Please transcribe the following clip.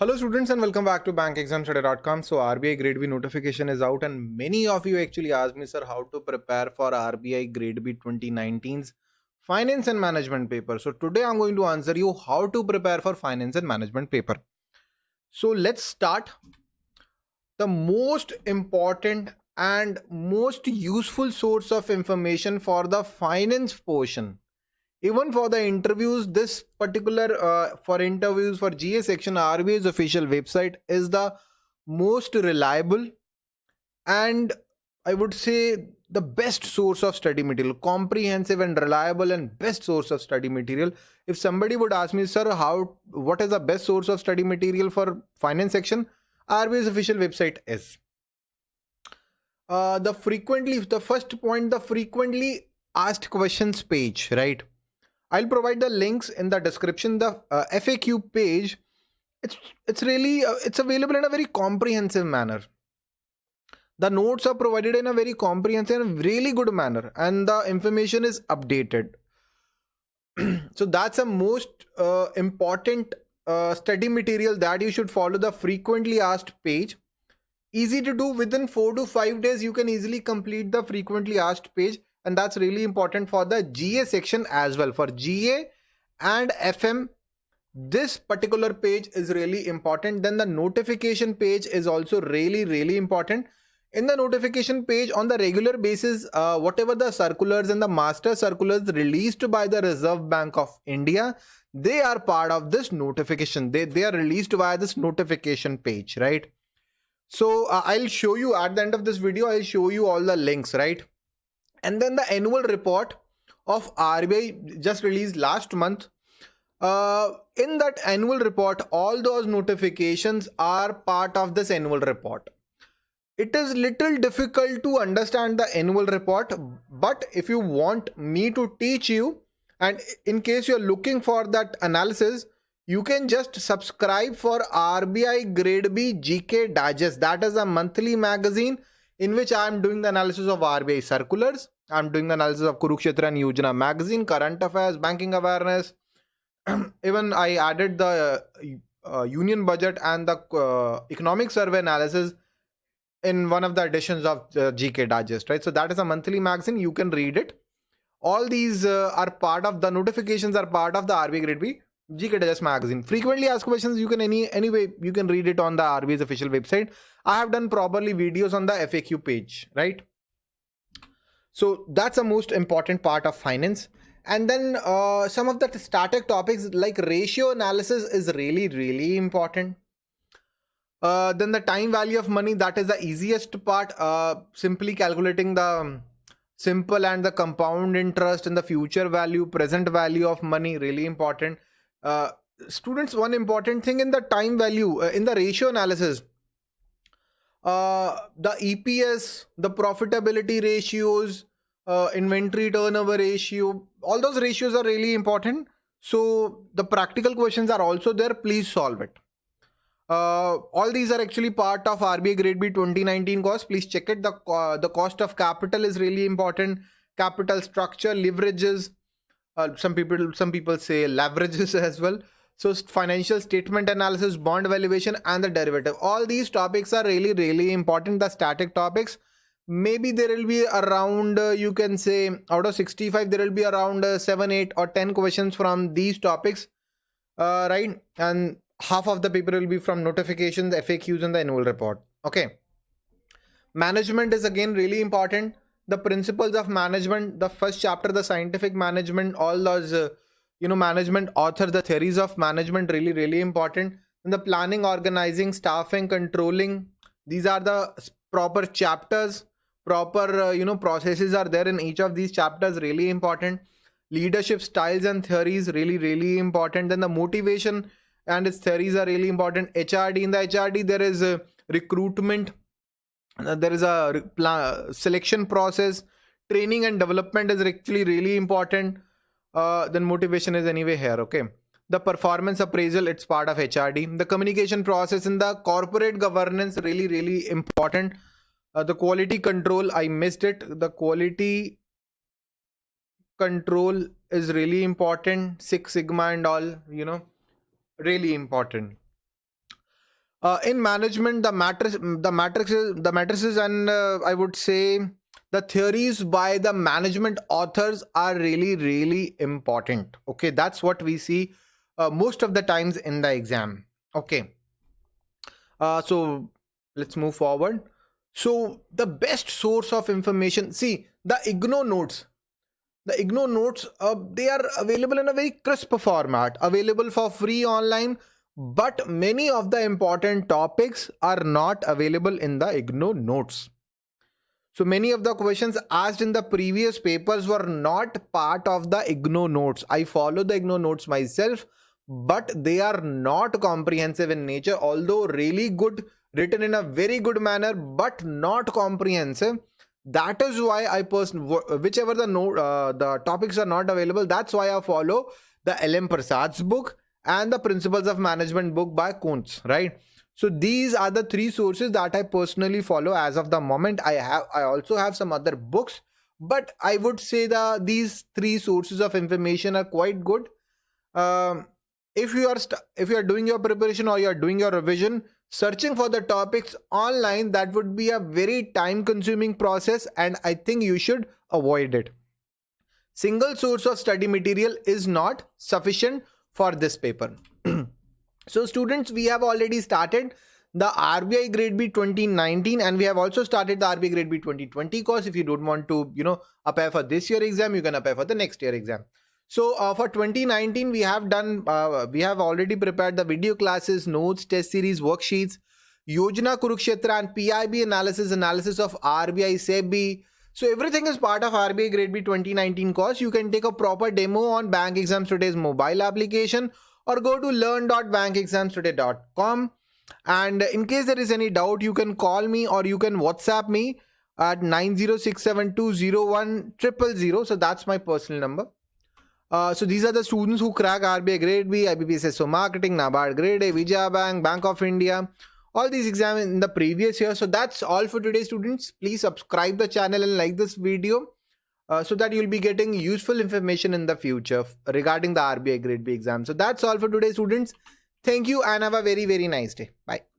Hello students and welcome back to bankexamstoday.com. So RBI grade B notification is out and many of you actually asked me sir how to prepare for RBI grade B 2019's finance and management paper. So today I'm going to answer you how to prepare for finance and management paper. So let's start. The most important and most useful source of information for the finance portion even for the interviews this particular uh, for interviews for ga section RBI's official website is the most reliable and i would say the best source of study material comprehensive and reliable and best source of study material. If somebody would ask me sir how what is the best source of study material for finance section? RBI's official website is. Uh, the frequently the first point the frequently asked questions page right I'll provide the links in the description. The uh, FAQ page, it's it's really uh, it's available in a very comprehensive manner. The notes are provided in a very comprehensive and really good manner, and the information is updated. so that's a most uh, important uh, study material that you should follow the frequently asked page. Easy to do within four to five days. You can easily complete the frequently asked page and that's really important for the GA section as well. For GA and FM this particular page is really important. Then the notification page is also really really important. In the notification page on the regular basis uh, whatever the circulars and the master circulars released by the reserve bank of india they are part of this notification. They they are released via this notification page right? So uh, i'll show you at the end of this video i'll show you all the links right and then the annual report of RBI just released last month. Uh, in that annual report, all those notifications are part of this annual report. It is little difficult to understand the annual report, but if you want me to teach you, and in case you're looking for that analysis, you can just subscribe for RBI Grade B GK Digest. That is a monthly magazine in which I am doing the analysis of RBI circulars. I'm doing the analysis of Kurukshetra and Yojana magazine, current affairs, banking awareness. Even I added the uh, union budget and the uh, economic survey analysis in one of the editions of the GK Digest, right? So that is a monthly magazine. You can read it. All these uh, are part of the notifications are part of the RBI Grade B GK magazine. Frequently asked questions, you can any anyway, you can read it on the RBI's official website. I have done properly videos on the FAQ page, right? So that's the most important part of finance. And then uh, some of the static topics like ratio analysis is really, really important. Uh, then the time value of money, that is the easiest part. Uh, simply calculating the simple and the compound interest and the future value, present value of money, really important uh, students one important thing in the time value uh, in the ratio analysis uh, the eps the profitability ratios uh, inventory turnover ratio all those ratios are really important. So the practical questions are also there. Please solve it. Uh, all these are actually part of RBI grade B 2019 course. Please check it. The the cost of capital is really important. Capital structure leverages uh, some people some people say leverages as well. So financial statement analysis bond valuation and the derivative. All these topics are really really important the static topics. Maybe there will be around uh, you can say out of 65 there will be around uh, 7 8 or 10 questions from these topics. Uh, right? And half of the paper will be from notifications faqs and the annual report. Okay. Management is again really important the principles of management the first chapter the scientific management all those uh, you know management author the theories of management really really important. And the planning organizing staffing controlling these are the proper chapters. Proper uh, you know processes are there in each of these chapters really important. Leadership styles and theories really really important. Then the motivation and its theories are really important. Hrd in the hrd there is a recruitment uh, there is a selection process. Training and development is actually really important. Uh, then motivation is anyway here okay? The performance appraisal it's part of hrd the communication process in the corporate governance really really important. Uh, the quality control i missed it. The quality control is really important. Six sigma and all you know really important uh, in management the matrix the matrices the matrices and uh, i would say the theories by the management authors are really really important. Okay that's what we see uh, most of the times in the exam. Okay. Uh, so let's move forward. So the best source of information see the IGNOU notes. The IGNOU notes uh, they are available in a very crisp format available for free online but many of the important topics are not available in the IGNOU notes. So many of the questions asked in the previous papers were not part of the IGNOU notes. I follow the IGNOU notes myself but they are not comprehensive in nature although really good written in a very good manner but not comprehensive. That is why i person whichever the note uh, the topics are not available that's why i follow the lm prasad's book and the principles of management book by Koontz right? So these are the three sources that i personally follow as of the moment. I have i also have some other books but i would say that these three sources of information are quite good. Um, if you are if you are doing your preparation or you are doing your revision searching for the topics online that would be a very time consuming process and i think you should avoid it. Single source of study material is not sufficient for this paper so students we have already started the RBI grade B 2019 and we have also started the RBI grade B 2020 course if you don't want to you know apply for this year exam you can apply for the next year exam so uh, for 2019, we have done, uh, we have already prepared the video classes, notes, test series, worksheets, Yojana Kurukshetra and PIB analysis, analysis of RBI, SEBI. So everything is part of RBI Grade B 2019 course. You can take a proper demo on Bank Exams Today's mobile application or go to learn.bankexamstoday.com. And in case there is any doubt, you can call me or you can WhatsApp me at 9067201 So that's my personal number. Uh, so these are the students who crack RBI Grade B, IBPS SO Marketing, NABARD Grade A, Vijaya Bank, Bank of India, all these exams in the previous year. So that's all for today students. Please subscribe the channel and like this video uh, so that you'll be getting useful information in the future regarding the RBI Grade B exam. So that's all for today students. Thank you and have a very very nice day. Bye.